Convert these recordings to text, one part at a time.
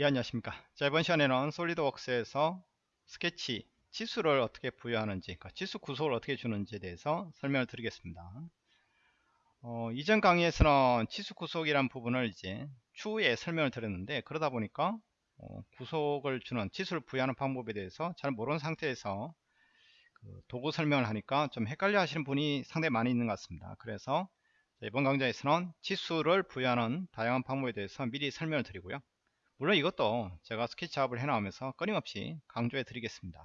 예 안녕하십니까. 자 이번 시간에는 솔리드웍스에서 스케치 치수를 어떻게 부여하는지 그러니까 치수 구속을 어떻게 주는지에 대해서 설명을 드리겠습니다. 어, 이전 강의에서는 치수 구속이란 부분을 이제 추후에 설명을 드렸는데 그러다 보니까 어, 구속을 주는 치수를 부여하는 방법에 대해서 잘 모르는 상태에서 그 도구 설명을 하니까 좀 헷갈려 하시는 분이 상당히 많이 있는 것 같습니다. 그래서 이번 강좌에서는 치수를 부여하는 다양한 방법에 대해서 미리 설명을 드리고요 물론 이것도 제가 스케치 작업을 해나오면서 끊임없이 강조해 드리겠습니다.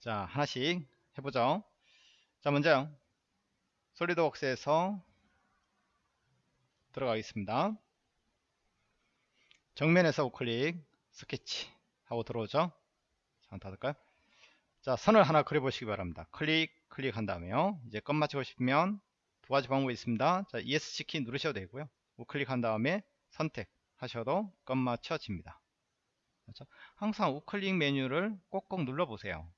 자 하나씩 해보죠. 자 먼저 솔리드웍스에서 들어가겠습니다. 정면에서 우클릭 스케치 하고 들어오죠. 자 닫을까요? 자 선을 하나 그려 보시기 바랍니다. 클릭 클릭한 다음에요. 이제 끝 맞추고 싶으면 두 가지 방법이 있습니다. 자 ESC 키 누르셔도 되고요. 우클릭한 다음에 선택 하셔도 끝맞춰집니다. 그렇죠? 항상 우클릭 메뉴를 꼭꼭 눌러보세요.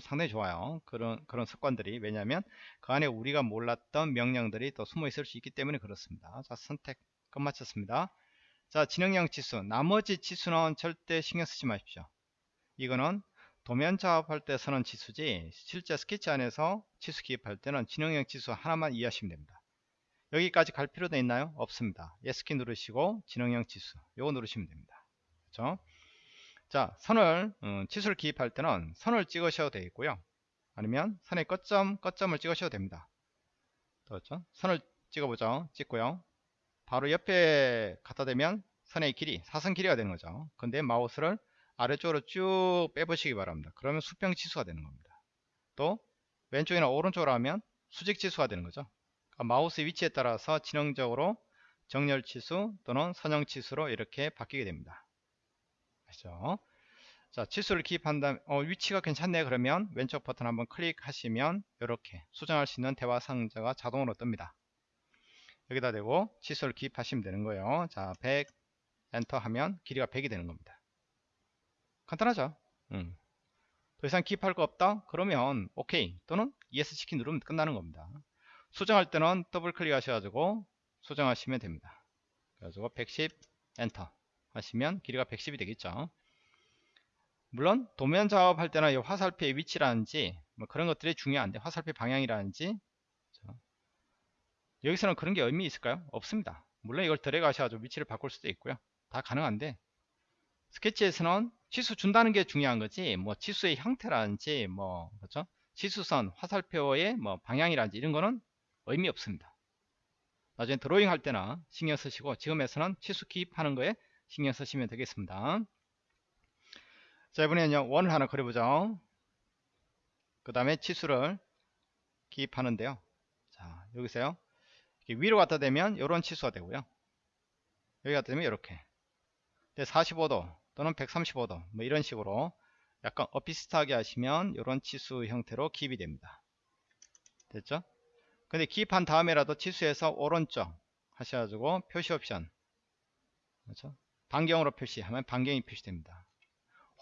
상당히 좋아요. 그런 그런 습관들이 왜냐하면 그 안에 우리가 몰랐던 명령들이 또 숨어 있을 수 있기 때문에 그렇습니다. 자 선택 끝 마쳤습니다. 자 진행형 치수 나머지 치수는 절대 신경 쓰지 마십시오. 이거는 도면 작업할 때 쓰는 치수지 실제 스케치 안에서 치수 기입할 때는 진행형 치수 하나만 이해하시면 됩니다. 여기까지 갈 필요도 있나요? 없습니다. 예스키 누르시고 진행형 치수 요거 누르시면 됩니다. 그렇죠? 자 선을 음, 치수를 기입할 때는 선을 찍으셔도 되겠고요. 아니면 선의 끝점 끝점을 찍으셔도 됩니다. 그렇죠? 선을 찍어보죠. 찍고요. 바로 옆에 갖다 대면 선의 길이 사선 길이가 되는 거죠. 근데 마우스를 아래쪽으로 쭉 빼보시기 바랍니다. 그러면 수평 치수가 되는 겁니다. 또 왼쪽이나 오른쪽으로 하면 수직 치수가 되는 거죠. 아, 마우스 위치에 따라서 지능적으로 정렬 치수 또는 선형 치수로 이렇게 바뀌게 됩니다. 아시죠? 자, 치수를 기입한 다음 어, 위치가 괜찮네 그러면 왼쪽 버튼 한번 클릭하시면 이렇게 수정할 수 있는 대화 상자가 자동으로 뜹니다. 여기다 대고 치수를 기입하시면 되는 거예요. 자, 100 엔터 하면 길이가 100이 되는 겁니다. 간단하죠? 음. 더 이상 기입할 거 없다? 그러면 오케이 또는 ESC 키 누르면 끝나는 겁니다. 수정할 때는 더블 클릭 하셔가지고 수정하시면 됩니다. 그래가지고 110 엔터 하시면 길이가 110이 되겠죠. 물론 도면 작업할 때는 이 화살표의 위치라든지 뭐 그런 것들이 중요한데 화살표 방향이라든지 여기서는 그런 게 의미 있을까요? 없습니다. 물론 이걸 들어가셔가지고 위치를 바꿀 수도 있고요. 다 가능한데 스케치에서는 치수 준다는 게 중요한 거지 뭐 치수의 형태라든지 뭐 그렇죠? 치수선 화살표의 뭐 방향이라든지 이런 거는 의미 없습니다. 나중에 드로잉 할 때나 신경 쓰시고 지금에서는 치수 기입하는 거에 신경 쓰시면 되겠습니다. 자 이번에는요 원을 하나 그려보죠. 그 다음에 치수를 기입하는데요. 자 여기서요. 위로 갖다 대면 이런 치수가 되고요. 여기 갖다 대면 이렇게 45도 또는 135도 뭐 이런 식으로 약간 엇비슷하게 하시면 이런 치수 형태로 기입이 됩니다. 됐죠? 근데 기입한 다음에라도 치수에서 오른쪽 하셔가지고 표시 옵션 그렇죠? 반경으로 표시하면 반경이 표시됩니다.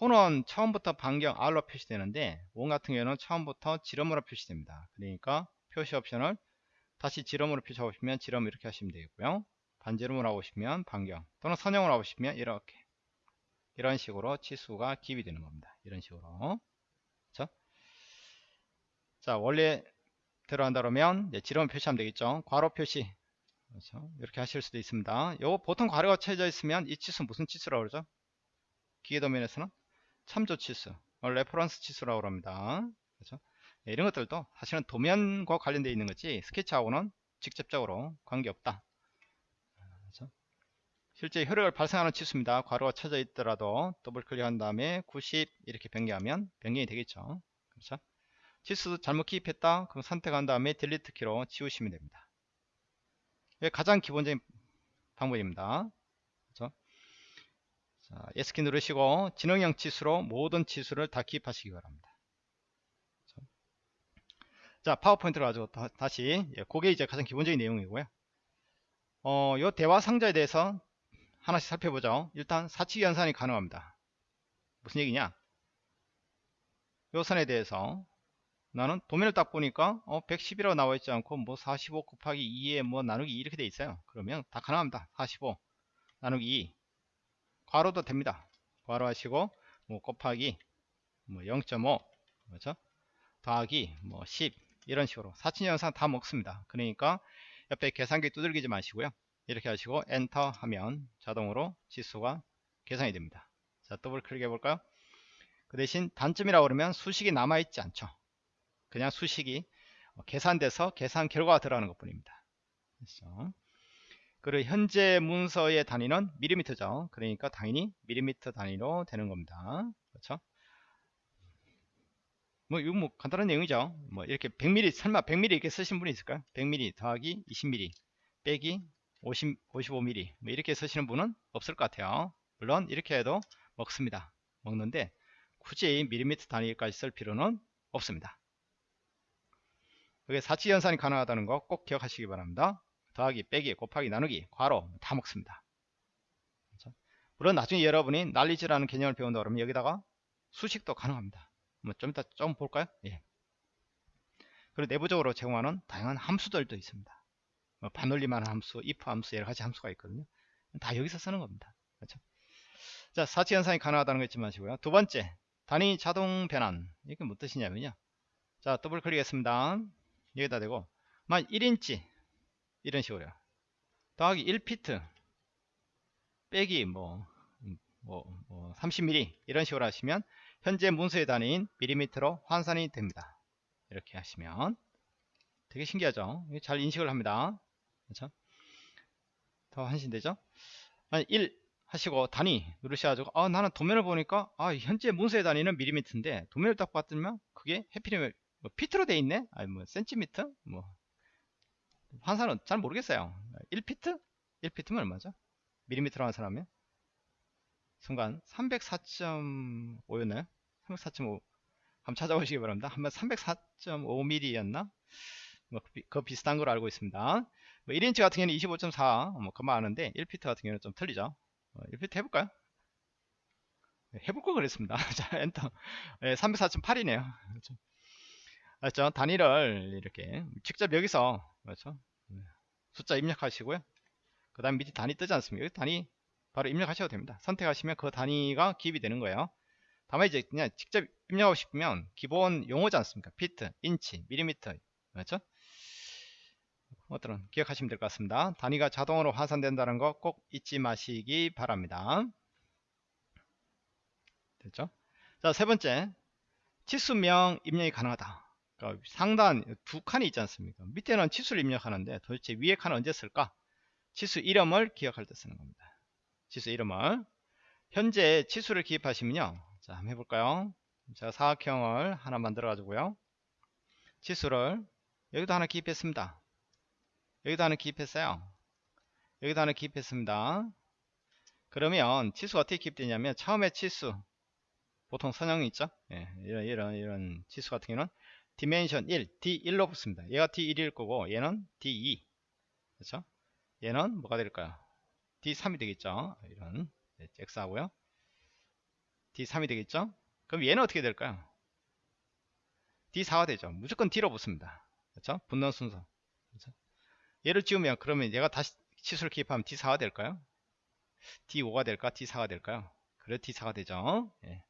호는 처음부터 반경 R로 표시되는데 원 같은 경우에는 처음부터 지름으로 표시됩니다. 그러니까 표시 옵션을 다시 지름으로 표시하시면 지름 이렇게 하시면 되겠고요. 반지름으로 하시면 반경 또는 선형으로 하시면 이렇게 이런 식으로 치수가 기입이 되는 겁니다. 이런 식으로 그렇죠? 자 원래 들어간다 그러면 지름 표시하면 되겠죠. 괄호 표시. 그렇죠? 이렇게 하실 수도 있습니다. 요 보통 괄호가 쳐져 있으면 이 치수 무슨 치수라고 그러죠? 기계 도면에서는 참조 치수 어, reference 치수라고 합니다. 그렇죠? 네, 이런 것들도 사실은 도면과 관련되어 있는 거지 스케치하고는 직접적으로 관계없다. 그렇죠? 실제 효력을 발생하는 치수입니다. 괄호가 쳐져 있더라도 더블 클릭한 다음에 90 이렇게 변경하면 변경이 되겠죠. 그렇죠 치수 잘못 기입했다. 그럼 선택한 다음에 delete 키로 지우시면 됩니다. 이게 가장 기본적인 방법입니다. 그렇죠? 자, S키 누르시고 진행형 치수로 모든 치수를 다 기입하시기 바랍니다. 그렇죠? 자 파워포인트로 가지고 다, 시 예, 그게 이제 가장 기본적인 내용이고요. 어, 요 대화 상자에 대해서 하나씩 살펴보죠. 일단 사칙 연산이 가능합니다. 무슨 얘기냐? 요 선에 대해서 나는 도면을 딱 보니까 어 110이라고 나와 있지 않고 뭐 45 곱하기 2에 뭐 나누기 2 이렇게 돼 있어요 그러면 다 가능합니다 45 나누기 2 괄호도 됩니다. 괄호 하시고 뭐 곱하기 뭐 0.5 그렇죠? 더하기 뭐 10 이런 식으로 사칙연산 다 먹습니다. 그러니까 옆에 계산기 두들기지 마시고요. 이렇게 하시고 엔터 하면 자동으로 치수가 계산이 됩니다. 자 더블 클릭해 볼까요? 그 대신 단점이라고 그러면 수식이 남아있지 않죠. 그냥 수식이 계산돼서 계산 결과가 들어가는 것 뿐입니다. 그렇죠? 그리고 현재 문서의 단위는 밀리미터죠. 그러니까 당연히 밀리미터 단위로 되는 겁니다. 그렇죠? 뭐 이거 뭐 간단한 내용이죠. 뭐 이렇게 100mm 설마 100mm 이렇게 쓰신 분이 있을까요? 100mm 더하기 20mm 빼기 50 55mm 뭐 이렇게 쓰시는 분은 없을 것 같아요. 물론 이렇게 해도 먹습니다. 먹는데 굳이 밀리미터 단위까지 쓸 필요는 없습니다. 그게 사치 연산이 가능하다는 거 꼭 기억하시기 바랍니다. 더하기, 빼기, 곱하기, 나누기, 괄호 다 먹습니다. 그렇죠? 물론 나중에 여러분이 난리지라는 개념을 배운다 그러면 여기다가 수식도 가능합니다. 뭐좀 이따 좀 볼까요? 예. 그리고 내부적으로 제공하는 다양한 함수들도 있습니다. 뭐 반올림하는 함수, if 함수 여러 가지 함수가 있거든요. 다 여기서 쓰는 겁니다. 그렇죠? 자, 사치 현상이 가능하다는 거 잊지 마시고요. 두 번째, 단위 자동 변환. 이게 무슨 뜻이냐면요. 자, 더블 클릭했습니다. 여기다 대고, 만 1인치 이런 식으로요. 더하기 1피트 빼기 뭐, 뭐, 뭐 30mm 이런 식으로 하시면 현재 문서의 단위인 밀리미터로 환산이 됩니다. 이렇게 하시면 되게 신기하죠? 잘 인식을 합니다. 그렇죠? 더 한신되죠? 아니 1 하시고 단위 누르셔가지고 아 나는 도면을 보니까 아 현재 문서의 단위는 밀리미터인데 도면을 딱 봤더니 그게 해피리면 뭐 피트로 돼 있네? 아니 뭐 센티미터? 뭐 환산은 잘 모르겠어요. 1피트? 1피트면 얼마죠? 밀리미터로 환산하면 순간 304.5였나요? 304.5 한번 찾아보시기 바랍니다. 한번 304.5mm였나? 뭐, 그, 그 비슷한 걸 알고 있습니다. 뭐 1인치 같은 경우는 25.4, 뭐, 그만 아는데, 1피트 같은 경우는 좀 틀리죠. 어, 1피트 해볼까요? 네, 해볼 거 그랬습니다. 자, 엔터. 네, 304.8이네요. 그렇죠. 그렇죠. 단위를 이렇게 직접 여기서, 그렇죠. 네, 숫자 입력하시고요. 그 다음 밑에 단위 뜨지 않습니까? 단위 바로 입력하셔도 됩니다. 선택하시면 그 단위가 기입이 되는 거예요. 다만 이제 그냥 직접 입력하고 싶으면 기본 영어지 않습니까? 피트, 인치, 밀리미터 그렇죠? 어떤 기억하시면 될 것 같습니다. 단위가 자동으로 환산된다는 거 꼭 잊지 마시기 바랍니다. 됐죠? 자, 세 번째. 치수명 입력이 가능하다. 그러니까 상단 두 칸이 있지 않습니까? 밑에는 치수를 입력하는데 도대체 위에 칸은 언제 쓸까? 치수 이름을 기억할 때 쓰는 겁니다. 치수 이름을 현재 치수를 기입하시면요. 자, 한번 해볼까요? 제가 사각형을 하나 만들어 가지고요. 치수를 여기도 하나 기입했습니다. 여기도 하나 기입했어요. 여기도 하나 기입했습니다. 그러면 치수가 어떻게 기입되냐면 처음에 치수 보통 선형이 있죠? 예, 이런 이런 이런 치수 같은 경우는 디멘션 1, D1로 붙습니다. 얘가 D1일 거고 얘는 D2 그렇죠? 얘는 뭐가 될까요? D3이 되겠죠? 이런 네, X 하고요. D3이 되겠죠? 그럼 얘는 어떻게 될까요? D4가 되죠. 무조건 D로 붙습니다. 그렇죠? 붙는 순서. 그렇죠? 얘를 지우면 그러면 얘가 다시 치수를 기입하면 D4가 될까요? D5가 될까? D4가 될까요? 그래 D4가 되죠. 예.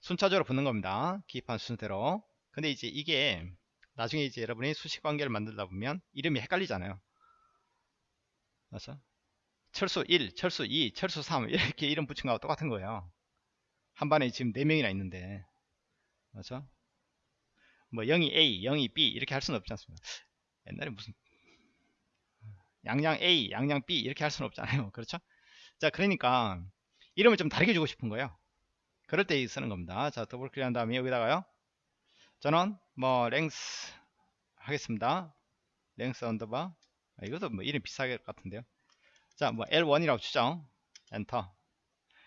순차적으로 붙는 겁니다. 기입한 순서대로. 근데 이제 이게 나중에 이제 여러분이 수식 관계를 만들다 보면 이름이 헷갈리잖아요. 맞죠? 철수 1, 철수 2, 철수 3 이렇게 이름 붙인 거하고 똑같은 거예요. 한 반에 지금 4명이나 있는데 맞죠? 뭐 0이 A, 0이 B 이렇게 할 수는 없지 않습니까? 옛날에 무슨 양양 A, 양양 B 이렇게 할 수는 없잖아요. 그렇죠? 자, 그러니까 이름을 좀 다르게 주고 싶은 거예요. 그럴 때 쓰는 겁니다. 자, 더블 클릭한 다음에 여기다가요. 저는 뭐 랭스 하겠습니다. length underbar 아, 이것도 뭐 이름 비슷하게 같은데요. 자, 뭐 L1이라고 주죠. 엔터.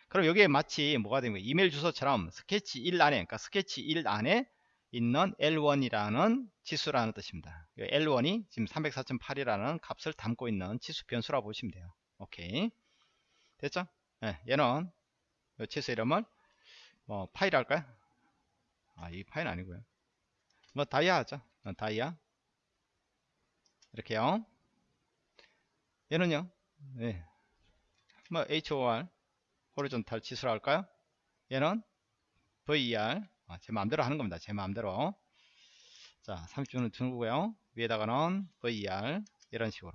그럼 여기에 마치 뭐가 되는 거예요? 이메일 주소처럼 스케치 1 안에, 그러니까 스케치 1 안에 있는 L1이라는 치수라는 뜻입니다. L1이 지금 304.8이라는 값을 담고 있는 치수 변수라고 보시면 돼요. 오케이. 됐죠? 네, 얘는 이 치수 이름을 뭐 파이라 할까요? 아, 이 파이는 아니고요. 뭐 다이아 하죠. 어, 다이아. 이렇게요. 얘는요. 네. 뭐 HOR 호리존탈 치수라 할까요? 얘는 VER 아, 제 마음대로 하는 겁니다. 제 마음대로 자 30분을 두고요 위에다가는 VER 이런 식으로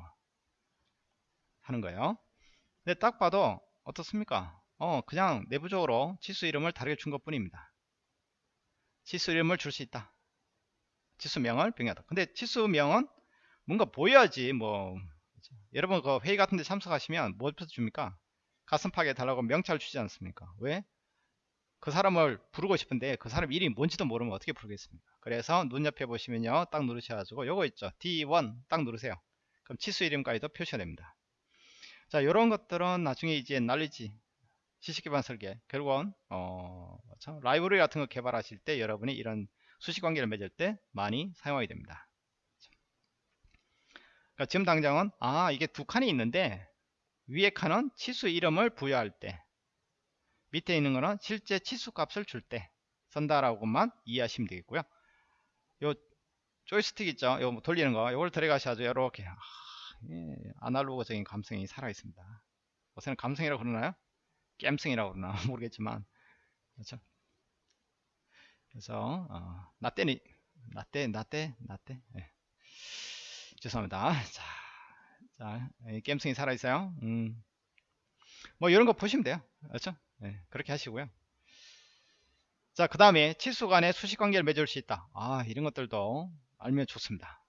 하는 거예요. 근데 딱 봐도 어떻습니까? 어 그냥 내부적으로 치수 이름을 다르게 준 것 뿐입니다. 치수 이름을 줄 수 있다. 치수명을 병행하다. 근데 치수명은 뭔가 보여야지 뭐 여러분 그 회의 같은 데 참석하시면 뭐부터 줍니까? 가슴팍에 달라고 명찰 주지 않습니까? 왜? 그 사람을 부르고 싶은데 그 사람 이름이 뭔지도 모르면 어떻게 부르겠습니까? 그래서 눈 옆에 보시면요. 딱 누르셔가지고 요거 있죠. D1 딱 누르세요. 그럼 치수 이름까지도 표시가 됩니다. 자, 요런 것들은 나중에 이제 날리지 시식기반 설계 결국은 어, 참 라이브러리 같은 거 개발하실 때 여러분이 이런 수식 관계를 맺을 때 많이 사용하게 됩니다. 그러니까 지금 당장은 아 이게 두 칸이 있는데 위에 칸은 치수 이름을 부여할 때 밑에 있는 거는 실제 치수 값을 줄때 쓴다라고만 이해하시면 되겠고요. 요 조이스틱 있죠? 요뭐 돌리는 거 요걸 들어가셔야죠. 이렇게 아, 예, 아날로그적인 감성이 살아 있습니다. 요새는 감성이라고 그러나요? 깸성이라고 그러나 모르겠지만 그렇죠? 그래서 어, 나때니 나때 나때 나때 예. 죄송합니다. 자, 자 깸성이 살아 있어요. 음. 뭐 이런 거 보시면 돼요. 그렇죠? 예, 그렇게 하시고요. 자, 그 다음에 치수 간의 수식 관계를 맺을 수 있다. 아, 이런 것들도 알면 좋습니다.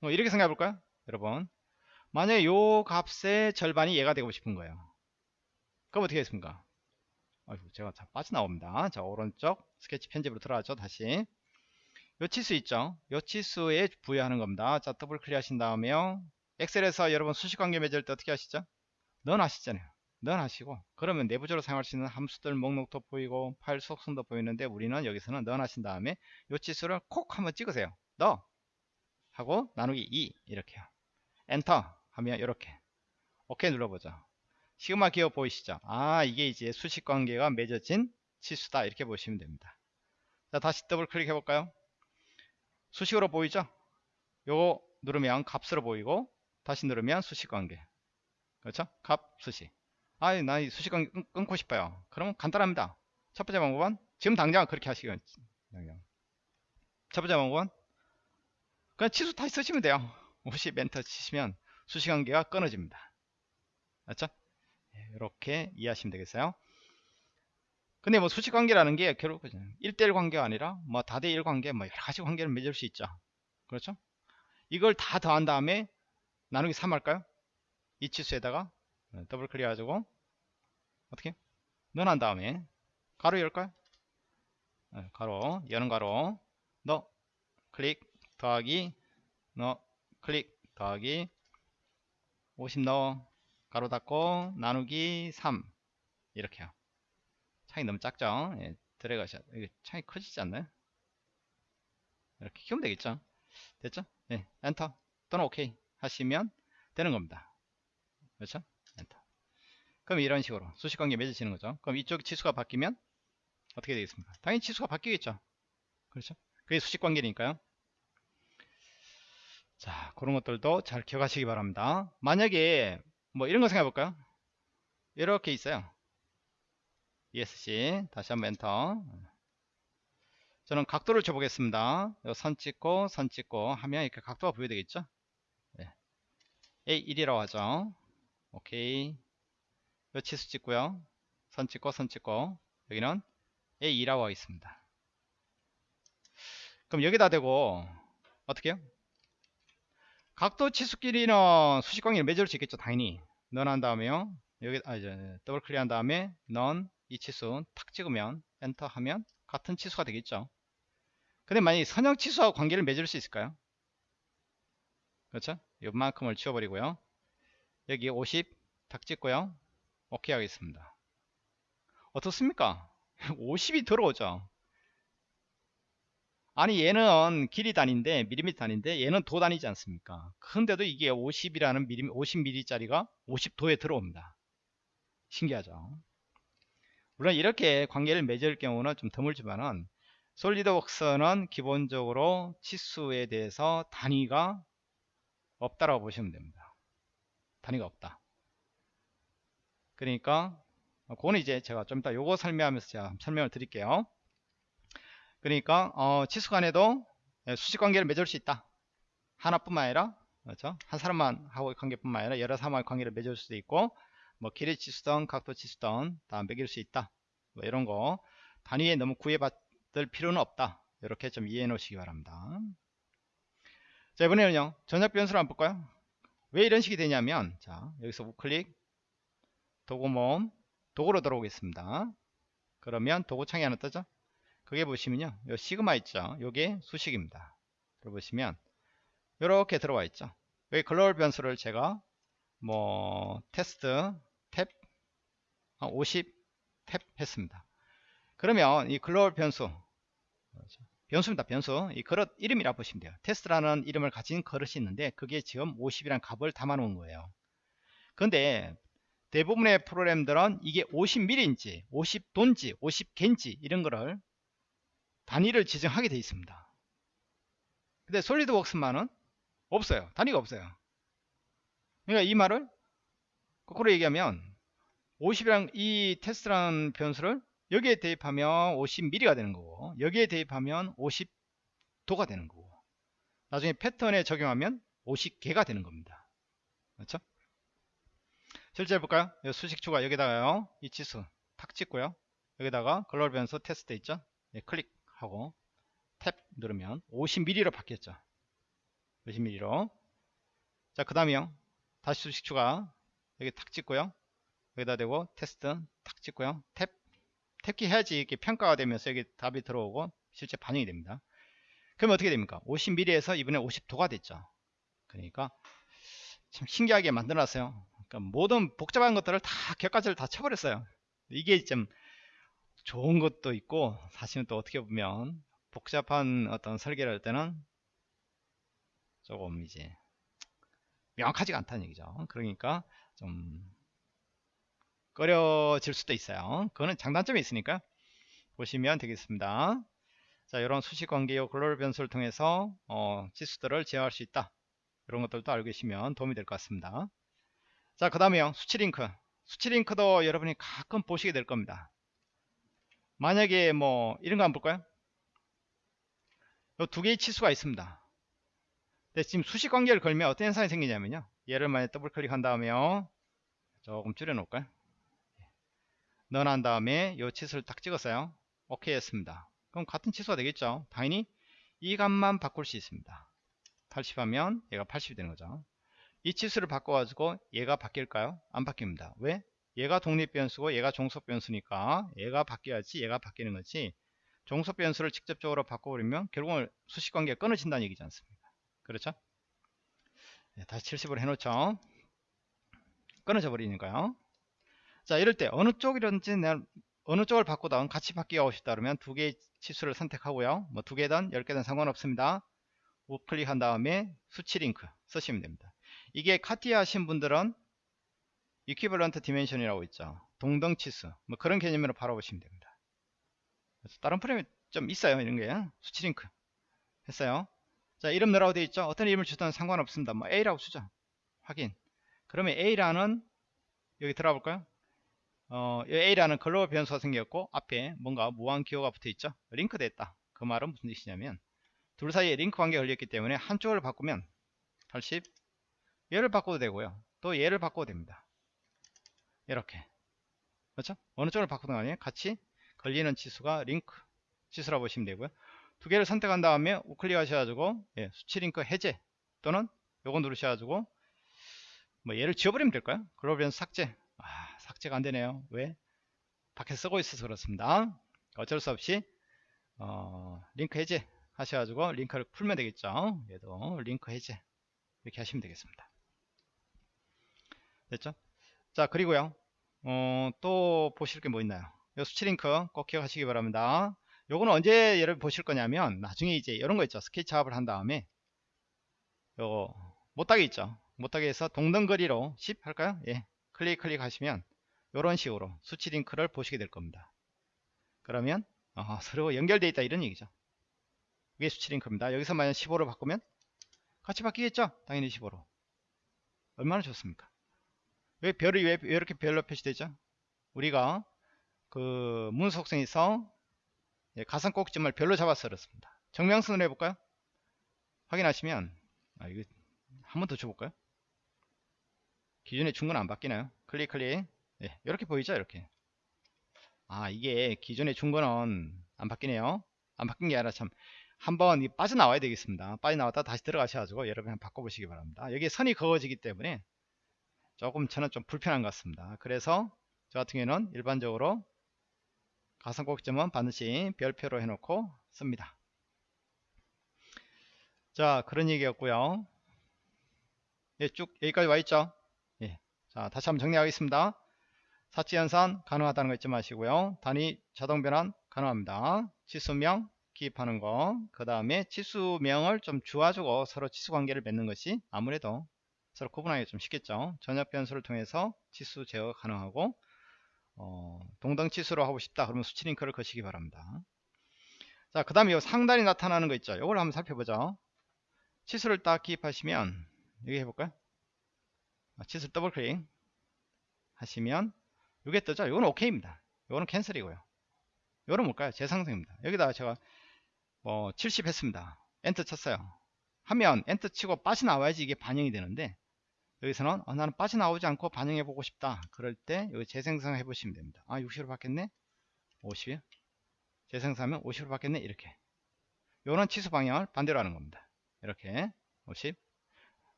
뭐 이렇게 생각해 볼까요? 여러분. 만약에 요 값의 절반이 얘가 되고 싶은 거예요. 그럼 어떻게 했습니까? 아이고, 제가 자, 빠져나옵니다. 자, 오른쪽 스케치 편집으로 들어가죠. 다시. 요 치수 있죠? 요 치수에 부여하는 겁니다. 자, 더블 클릭 하신 다음에요. 엑셀에서 여러분 수식 관계 맺을 때 어떻게 하시죠? 는 하시잖아요. 는 하시고 그러면 내부적으로 사용할 수 있는 함수들 목록도 보이고 파일 속성도 보이는데 우리는 여기서는 는 하신 다음에 요 치수를 콕 한번 찍으세요. 너 하고 나누기 2 이렇게요. 엔터 하면 이렇게 오케이 눌러보죠. 시그마 기어 보이시죠? 아 이게 이제 수식 관계가 맺어진 치수다 이렇게 보시면 됩니다. 자 다시 더블 클릭해 볼까요? 수식으로 보이죠? 요거 누르면 값으로 보이고 다시 누르면 수식 관계 그렇죠? 값 수식 아이 나 이 수식 관계 끊, 끊고 싶어요 그러면 간단합니다 첫 번째 방법은 지금 당장 그렇게 하시겠 첫 번째 방법은 그냥 치수 다시 쓰시면 돼요 50 엔터 치시면 수식 관계가 끊어집니다 맞죠? 이렇게 이해하시면 되겠어요 근데 뭐 수직 관계라는 게 결국 1대1 관계가 아니라 뭐 다대1 관계 뭐 여러 가지 관계를 맺을 수 있죠. 그렇죠? 이걸 다 더한 다음에 나누기 3 할까요? 이 치수에다가 더블 클릭 해가지고 어떻게? 는 넣은 다음에 괄호 열까요? 네, 괄호 여는 괄호 너 클릭 더하기 너 클릭 더하기 50 넣어 괄호 닫고 나누기 3 이렇게요. 창이 너무 작죠? 예. 이게 창이 커지지 않나요? 이렇게 키우면 되겠죠? 됐죠? 예, 엔터 또는 오케이 하시면 되는 겁니다. 그렇죠? 엔터. 그럼 이런 식으로 수식관계 맺으시는 거죠. 그럼 이쪽 치수가 바뀌면 어떻게 되겠습니까? 당연히 치수가 바뀌겠죠. 그렇죠? 그게 수식관계니까요. 자, 그런 것들도 잘 기억하시기 바랍니다. 만약에 뭐 이런 거 생각해 볼까요? 이렇게 있어요. ESC 다시 한번 엔터. 저는 각도를 줘보겠습니다. 선 찍고 선 찍고 하면 이렇게 각도가 부여되겠죠? 네. A1이라고 하죠. 오케이. 요 치수 찍고요. 선 찍고 선 찍고. 여기는 A2라고 하겠습니다. 그럼 여기다 대고 어떻게 해요? 각도 치수끼리는 수식 관계를 맺을 수 있겠죠 당연히 는 한 다음에요 여기 아 이제 더블 클릭한 다음에 는 이 치수 탁 찍으면 엔터 하면 같은 치수가 되겠죠. 근데 만약에 선형 치수하고 관계를 맺을 수 있을까요? 그렇죠? 요만큼을 지워버리고요. 여기 50 탁 찍고요. 오케이 하겠습니다. 어떻습니까? 50이 들어오죠 아니 얘는 길이 단위인데 미리미터 단위인데 얘는 도 단위지 않습니까 근데도 이게 50이라는 미리 50mm 짜리가 50도에 들어옵니다 신기하죠. 물론 이렇게 관계를 맺을 경우는 좀 드물지만은 솔리드웍스는 기본적으로 치수에 대해서 단위가 없다라고 보시면 됩니다. 단위가 없다. 그러니까 어, 그거는 이제 제가 좀 이따 요거 설명하면서 제가 설명을 드릴게요. 그러니까 어, 치수 간에도 예, 수직 관계를 맺을 수 있다. 하나뿐만 아니라 그렇죠? 한 사람만 하고 관계뿐만 아니라 여러 사람과의 관계를 맺을 수도 있고 뭐 길이 치수든 각도 치수든 다 매길 수 있다. 뭐 이런 거 단위에 너무 구애받을 필요는 없다. 이렇게 좀 이해해 놓으시기 바랍니다. 자 이번에는요 전략 변수를 한번 볼까요? 왜 이런 식이 되냐면 자 여기서 우클릭 도구 모음 도구로 들어오겠습니다. 그러면 도구 창이 하나 뜨죠? 그게 보시면요. 요 시그마 있죠? 요게 수식입니다. 들어보시면 이렇게 들어와 있죠. 여기 글로벌 변수를 제가 뭐 테스트 탭50 탭 했습니다. 그러면 이 글로벌 변수 변수입니다. 변수 이 그릇 이름이라 보시면 돼요. 테스트라는 이름을 가진 그릇이 있는데 그게 지금 50이란 값을 담아 놓은 거예요. 근데 대부분의 프로그램들은 이게 50mm인지 50돈지 50개인지 이런 거를 단위를 지정하게 되어 있습니다. 근데 솔리드웍스만은 없어요. 단위가 없어요. 그러니까 이 말을 거꾸로 얘기하면 50이랑 이 테스트라는 변수를 여기에 대입하면 50mm가 되는 거고 여기에 대입하면 50도가 되는 거고 나중에 패턴에 적용하면 50개가 되는 겁니다. 그렇죠? 실제 해볼까요? 수식 추가 여기다가요. 이 지수 탁 찍고요. 여기다가 글로벌 변수 테스트 있죠? 네, 클릭 하고 탭 누르면 50mm로 바뀌었죠. 50mm로. 자, 그 다음에요. 다시 수식 추가 여기 탁 찍고요. 여기다 대고 테스트 탁 찍고요. 탭. 탭키 해야지 이렇게 평가가 되면서 여기 답이 들어오고 실제 반영이 됩니다. 그러면 어떻게 됩니까? 50mm에서 이번에 50도가 됐죠. 그러니까 참 신기하게 만들어놨어요. 그러니까 모든 복잡한 것들을 다 격가지를 다 쳐버렸어요. 이게 좀 좋은 것도 있고 사실은 또 어떻게 보면 복잡한 어떤 설계를 할 때는 조금 이제 명확하지가 않다는 얘기죠. 그러니까 좀 꺼려질 수도 있어요. 그거는 장단점이 있으니까 보시면 되겠습니다. 자, 이런 수식 관계요 글로벌 변수를 통해서 어, 지수들을 제어할 수 있다. 이런 것들도 알고 계시면 도움이 될 것 같습니다. 자, 그 다음에요. 수치 링크. 수치 링크도 여러분이 가끔 보시게 될 겁니다. 만약에 뭐 이런 거 한번 볼까요? 이 두 개의 치수가 있습니다. 근데 지금 수식 관계를 걸면 어떤 현상이 생기냐면요. 얘를 만약 더블 클릭한 다음에요. 조금 줄여 놓을까요? 넣어놓은 다음에 이 치수를 딱 찍었어요. 오케이 했습니다. 그럼 같은 치수가 되겠죠. 당연히 이 값만 바꿀 수 있습니다. 80 하면 얘가 80이 되는 거죠. 이 치수를 바꿔가지고 얘가 바뀔까요? 안 바뀝니다. 왜? 얘가 독립변수고 얘가 종속변수니까 얘가 바뀌어야지 얘가 바뀌는 거지 종속변수를 직접적으로 바꿔버리면 결국은 수식관계가 끊어진다는 얘기지 않습니까? 그렇죠? 네, 다시 70으로 해놓죠. 끊어져 버리니까요. 자 이럴 때 어느 쪽이든지 어느 쪽을 바꾸든 같이 바뀌고 싶다 그러면 두 개의 치수를 선택하고요. 뭐 두 개든 열 개든 상관없습니다. 우클릭한 다음에 수치 링크 쓰시면 됩니다. 이게 카티아 하신 분들은 equivalent dimension이라고 있죠. 동등 치수. 뭐 그런 개념으로 바라보시면 됩니다. 그래서 다른 프레임이 좀 있어요. 이런 게. 수치 링크. 했어요. 자, 이름 넣으라고 되어 있죠. 어떤 이름을 주든 상관없습니다. 뭐 A라고 쓰죠. 확인. 그러면 A라는 여기 들어가 볼까요? 어, A라는 글로벌 변수가 생겼고 앞에 뭔가 무한 기호가 붙어 있죠. 링크 됐다. 그 말은 무슨 뜻이냐면 둘 사이에 링크 관계가 걸렸기 때문에 한쪽을 바꾸면 80 얘를 바꿔도 되고요. 또 얘를 바꿔도 됩니다. 이렇게. 그렇죠? 어느 쪽을 바꾸든 간에 같이 걸리는 치수가 링크 치수라고 보시면 되고요. 두 개를 선택한 다음에 우클릭 하셔가지고 예, 수치 링크 해제 또는 요거 누르셔가지고 뭐 얘를 지워버리면 될까요? 글로벌 삭제. 아, 삭제가 안 되네요. 왜? 밖에 쓰고 있어서 그렇습니다. 어쩔 수 없이 어, 링크 해제 하셔가지고 링크를 풀면 되겠죠. 얘도 링크 해제 이렇게 하시면 되겠습니다. 됐죠? 자 그리고요. 어, 또 보실 게 뭐 있나요? 요 수치 링크 꼭 기억하시기 바랍니다. 요거는 언제 여러분 보실 거냐면 나중에 이제 이런 거 있죠. 스케치업을 한 다음에 요거 못하게 있죠. 못하게 해서 동등거리로 10 할까요? 예. 클릭 클릭 하시면 이런 식으로 수치 링크를 보시게 될 겁니다. 그러면 어, 서로 연결되어 있다 이런 얘기죠. 이게 수치 링크입니다. 여기서 만약 15로 바꾸면 같이 바뀌겠죠? 당연히 15로. 얼마나 좋습니까 왜 별이 왜, 왜 이렇게 별로 표시되죠? 우리가 그 문 속성에서 예, 가상 꼭지점을 별로 잡아서 그렇습니다. 정명선을 해볼까요? 확인하시면 아 이거 한 번 더 줘볼까요? 기존에 준건안 바뀌나요? 클릭 클릭 예, 이렇게 보이죠 이렇게 아 이게 준 거는 안 바뀌네요 안 바뀐 게 아니라 참 한번 이 빠져나와야 되겠습니다 빠져나왔다 다시 들어가셔가지고 여러분 바꿔보시기 바랍니다 여기 선이 그어지기 때문에 조금 저는 좀 불편한 것 같습니다. 그래서 저 같은 경우는 일반적으로 가상꼭지점은 반드시 별표로 해놓고 씁니다. 자 그런 얘기였고요. 예, 쭉 여기까지 와 있죠? 예. 자 다시 한번 정리하겠습니다. 사치연산 가능하다는 거 잊지 마시고요. 단위 자동 변환 가능합니다. 치수명 기입하는 거 그 다음에 치수명을 좀 주어주고 서로 치수 관계를 맺는 것이 아무래도 서로 구분하기 좀 쉽겠죠? 전역 변수를 통해서 치수 제어 가능하고 어, 동등 치수로 하고 싶다 그러면 수치 링크를 거시기 바랍니다. 자 그 다음에 이 상단이 나타나는 거 있죠? 이걸 한번 살펴보죠. 치수를 딱 기입하시면 여기 해볼까요? 아, 치수 더블 클릭 하시면 이게 뜨죠? 이건 오케이입니다. 이거는 cancel이고요. 이거는 뭘까요? 재생성입니다. 여기다가 제가 뭐 70 했습니다. 엔터 쳤어요. 하면 엔터 치고 빠져나와야지 이게 반영이 되는데 여기서는 어, 나는 빠져나오지 않고 반영해 보고 싶다. 그럴 때 여기 재생성 해 보시면 됩니다. 아 60으로 바뀌었네? 50 재생성하면 50으로 바뀌었네? 이렇게. 요런 치수 방향을 반대로 하는 겁니다. 이렇게. 50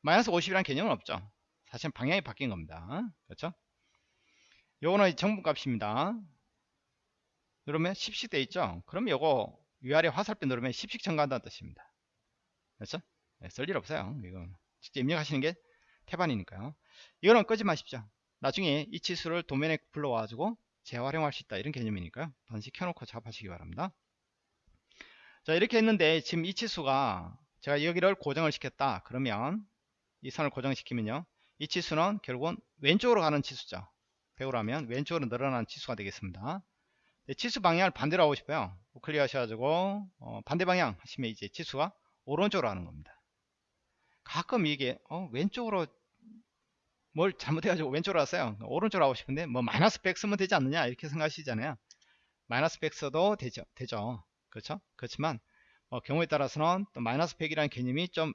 마이너스 50이라는 개념은 없죠. 사실 방향이 바뀐 겁니다. 그렇죠? 요거는 정분 값입니다. 누르면 10씩 돼 있죠? 그럼 요거 위아래 화살표 누르면 10씩 첨가한다는 뜻입니다. 그렇죠? 네, 쓸일 없어요. 이거 직접 입력하시는 게 태반이니까요. 이거는 끄지 마십시오. 나중에 이 치수를 도면에 불러와 가지고 재활용할 수 있다 이런 개념이니까요. 번식 켜놓고 작업하시기 바랍니다. 자 이렇게 했는데 지금 이 치수가 제가 여기를 고정을 시켰다 그러면 이 선을 고정시키면요. 이 치수는 결국은 왼쪽으로 가는 치수죠. 100으로 하면 왼쪽으로 늘어나는 치수가 되겠습니다. 네, 치수 방향을 반대로 하고 싶어요. 클릭 하셔가지고 어, 반대 방향 하시면 이제 치수가 오른쪽으로 하는 겁니다. 가끔 이게 어, 왼쪽으로 뭘 잘못해가지고 왼쪽으로 왔어요. 오른쪽으로 하고 싶은데 뭐 마이너스 100 쓰면 되지 않느냐 이렇게 생각하시잖아요. 마이너스 100 써도 되죠. 되죠. 그렇죠? 그렇지만 어, 경우에 따라서는 또 마이너스 100이라는 개념이 좀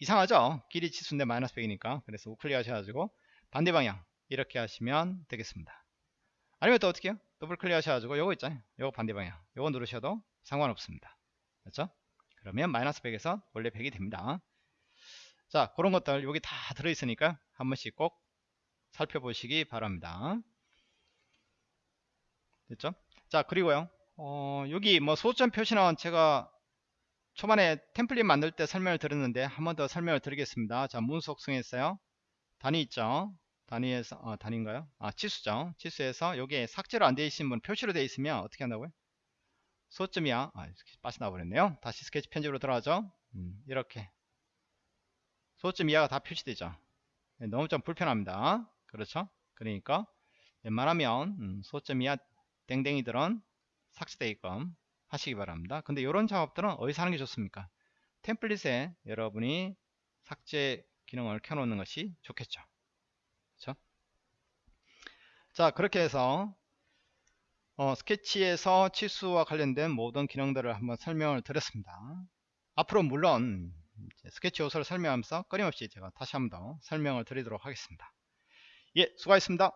이상하죠. 길이 치수인데 마이너스 100이니까. 그래서 우클릭 하셔가지고 반대 방향 이렇게 하시면 되겠습니다. 아니면 또 어떻게 해요? 더블 클릭 하셔가지고 요거 있잖아요. 요거 반대 방향. 요거 누르셔도 상관없습니다. 그렇죠? 그러면 마이너스 100에서 원래 100이 됩니다 자 그런 것들 여기 다 들어있으니까 한 번씩 꼭 살펴보시기 바랍니다. 됐죠? 자 그리고요. 어, 여기 뭐 소점 표시는 제가 초반에 템플릿 만들 때 설명을 드렸는데 한 번 더 설명을 드리겠습니다. 자 문속성 했어요. 단위 있죠? 단위에서 어, 단위인가요? 아 치수죠. 치수에서 여기에 삭제로 안 되어 있으신 분 표시로 되어 있으면 어떻게 한다고요? 소점이야. 아 빠져나와 버렸네요. 다시 스케치 편집으로 들어가죠. 음, 이렇게 소점 이하가 다 표시되죠. 네, 너무 좀 불편합니다. 그렇죠? 그러니까 웬만하면 음, 소점 이하 땡땡이들은 삭제되게끔 하시기 바랍니다. 근데 이런 작업들은 어디서 하는 게 좋습니까? 템플릿에 여러분이 삭제 기능을 켜놓는 것이 좋겠죠. 그렇죠? 자 그렇게 해서 어, 스케치에서 치수와 관련된 모든 기능들을 한번 설명을 드렸습니다. 앞으로 물론 스케치 요소를 설명하면서 끊임없이 제가 다시 한번 더 설명을 드리도록 하겠습니다. 예 수고하셨습니다